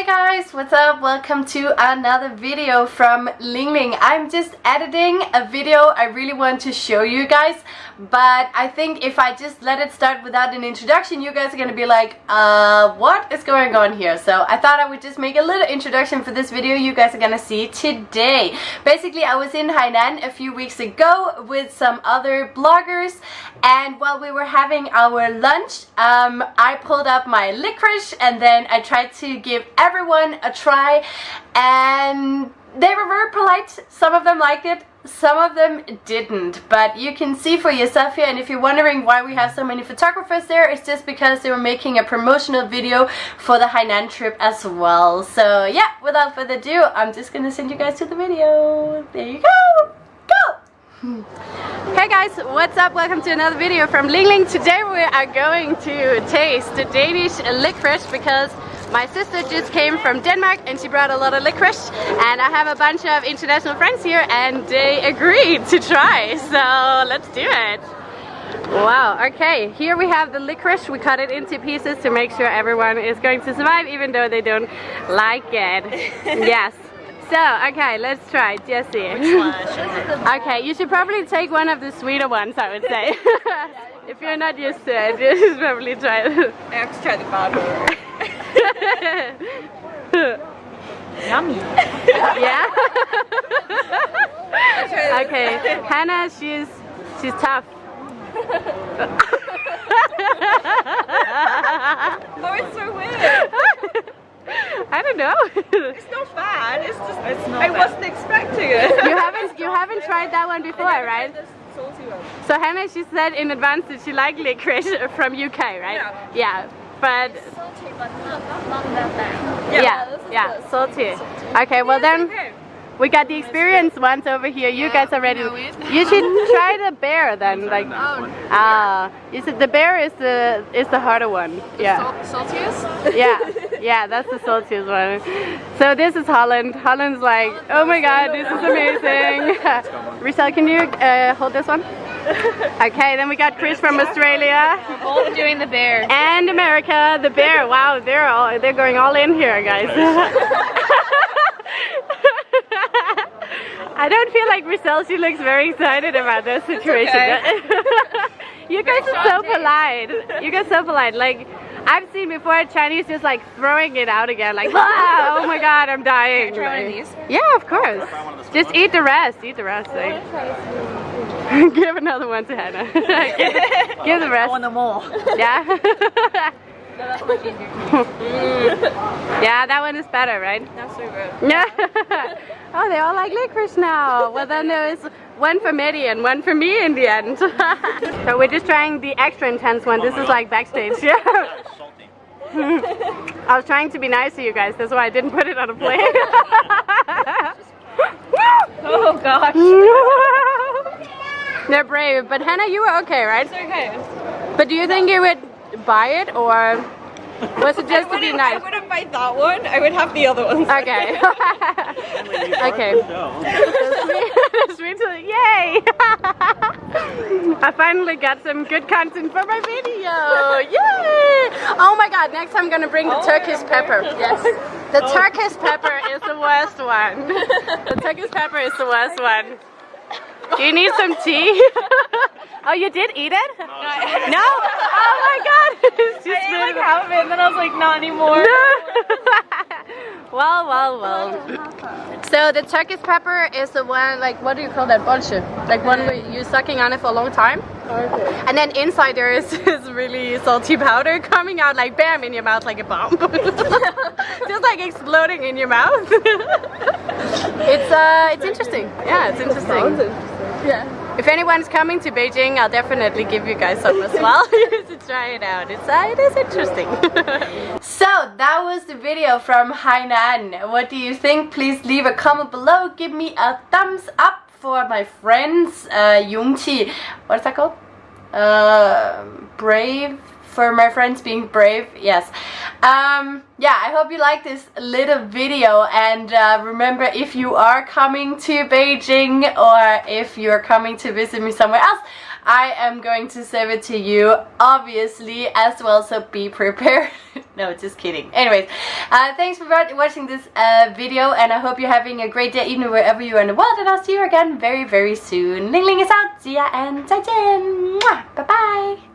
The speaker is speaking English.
Hey guys, what's up? Welcome to another video from Ling Ling. I'm just editing a video I really want to show you guys, but I think if I just let it start without an introduction, you guys are gonna be like, uh, what is going on here? So I thought I would just make a little introduction for this video you guys are gonna see today. Basically, I was in Hainan a few weeks ago with some other bloggers, and while we were having our lunch, um, I pulled up my licorice and then I tried to give a try and they were very polite. Some of them liked it, some of them didn't. But you can see for yourself here and if you're wondering why we have so many photographers there, it's just because they were making a promotional video for the Hainan trip as well. So yeah, without further ado, I'm just gonna send you guys to the video. There you go! Go! Hey guys, what's up? Welcome to another video from Ling Ling. Today we are going to taste the Danish licorice because my sister just came from Denmark and she brought a lot of licorice and I have a bunch of international friends here and they agreed to try so let's do it. Wow, okay, here we have the licorice. We cut it into pieces to make sure everyone is going to survive even though they don't like it. yes. So, okay, let's try, Jesse. okay, you should probably take one of the sweeter ones, I would say. if you're not used to it, you should probably try it. I have to try the bottom. Yummy. yeah? okay, Hannah, she's she's tough. oh, it's so weird. I don't know. it's not bad. It's just it's not I bad. wasn't expecting it. You haven't you haven't tried that one before, right? So Hannah, she said in advance that she liked licorice from UK, right? Yeah. Yeah but salty, but not, not that bad. Yeah, yeah, yeah salty. salty. Okay, well then. Okay. We got the experienced ones over here. You yeah, guys are ready. You should try the bear then. Like, ah, uh, you said the bear is the is the harder one. The yeah. saltiest. Yeah, yeah, that's the saltiest one. So this is Holland. Holland's like, oh my god, this is amazing. Richelle, can you uh, hold this one? okay, then we got Chris from Australia. Both doing the bear. And America, the bear. Wow, they're all they're going all in here, guys. I don't feel like Richelle, she looks very excited about this situation. Okay. you guys are so polite. You guys are so polite. Like, I've seen before Chinese just like throwing it out again, like, ah, oh my god, I'm dying. Can I try one of these? Yeah, of course. Just eat the rest, eat the rest. Like. give another one to Hannah. give, give the rest. I want them all. Yeah? yeah, that one is better, right? That's so good. Yeah. oh, they all like licorice now. Well, then there is one for Medi and one for me in the end. so we're just trying the extra intense one. This is like backstage. Yeah. I was trying to be nice to you guys. That's why I didn't put it on a plate. oh gosh. They're brave, but Hannah, you were okay, right? It's okay. But do you think you would buy it or was it just to be nice? I wouldn't buy that one. I would have the other ones. Okay. okay. sweet, sweet, yay! I finally got some good content for my video. Yay! Oh my god, next I'm gonna bring the oh, Turkish pepper. Yes. The oh. Turkish pepper is the worst one. the Turkish pepper is the worst one. Do you need some tea? oh, you did eat it? No. no? Oh my god! I ate like half of it and then I was like, not anymore. No. well, well, well. So the Turkish pepper is the one, like, what do you call that? Bolsje. Like one where you're sucking on it for a long time. Okay. And then inside there is this really salty powder coming out like bam in your mouth like a bomb. Just like exploding in your mouth. it's uh, it's interesting. Yeah, it's interesting. Yeah. If anyone's coming to Beijing, I'll definitely give you guys some as well to try it out. It's uh, it is interesting. so that was the video from Hainan. What do you think? Please leave a comment below. Give me a thumbs up for my friends uh, Yungqi. What's that called? Uh, brave for my friends being brave yes um, yeah I hope you like this little video and uh, remember if you are coming to Beijing or if you're coming to visit me somewhere else I am going to save it to you obviously as well so be prepared no, just kidding. Anyways, uh, thanks for watching this uh, video and I hope you're having a great day even wherever you are in the world and I'll see you again very very soon. Ling Ling is out. See ya and. Bye bye.